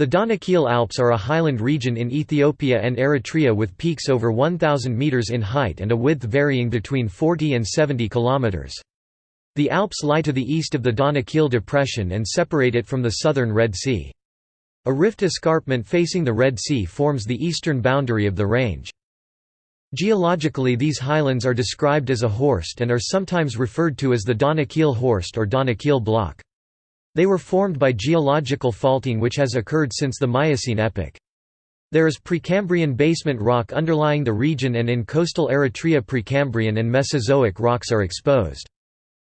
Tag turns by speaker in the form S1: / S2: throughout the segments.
S1: The Danakil Alps are a highland region in Ethiopia and Eritrea with peaks over 1,000 metres in height and a width varying between 40 and 70 kilometres. The Alps lie to the east of the Danakil Depression and separate it from the southern Red Sea. A rift escarpment facing the Red Sea forms the eastern boundary of the range. Geologically these highlands are described as a horst and are sometimes referred to as the Danakil Horst or Danakil Block. They were formed by geological faulting which has occurred since the Miocene epoch. There is Precambrian basement rock underlying the region and in coastal Eritrea Precambrian and Mesozoic rocks are exposed.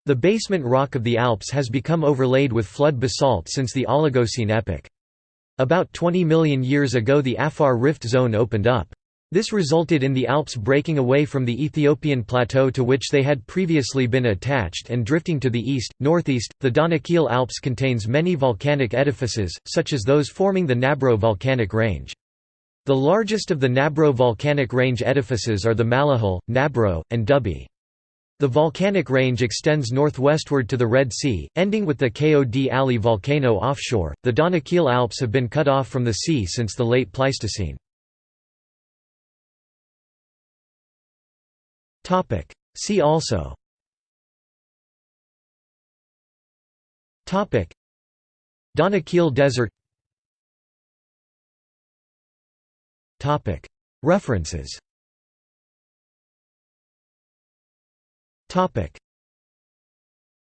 S1: The basement rock of the Alps has become overlaid with flood basalt since the Oligocene epoch. About 20 million years ago the Afar Rift Zone opened up. This resulted in the Alps breaking away from the Ethiopian plateau to which they had previously been attached and drifting to the east, northeast. The Danakil Alps contains many volcanic edifices, such as those forming the Nabro volcanic range. The largest of the Nabro volcanic range edifices are the Mallahle, Nabro, and Dubbi. The volcanic range extends northwestward to the Red Sea, ending with the Kod Ali volcano offshore. The Danakil Alps have been cut off from the sea since the late Pleistocene. Topic. See also Topic. Desert Topic. References Topic.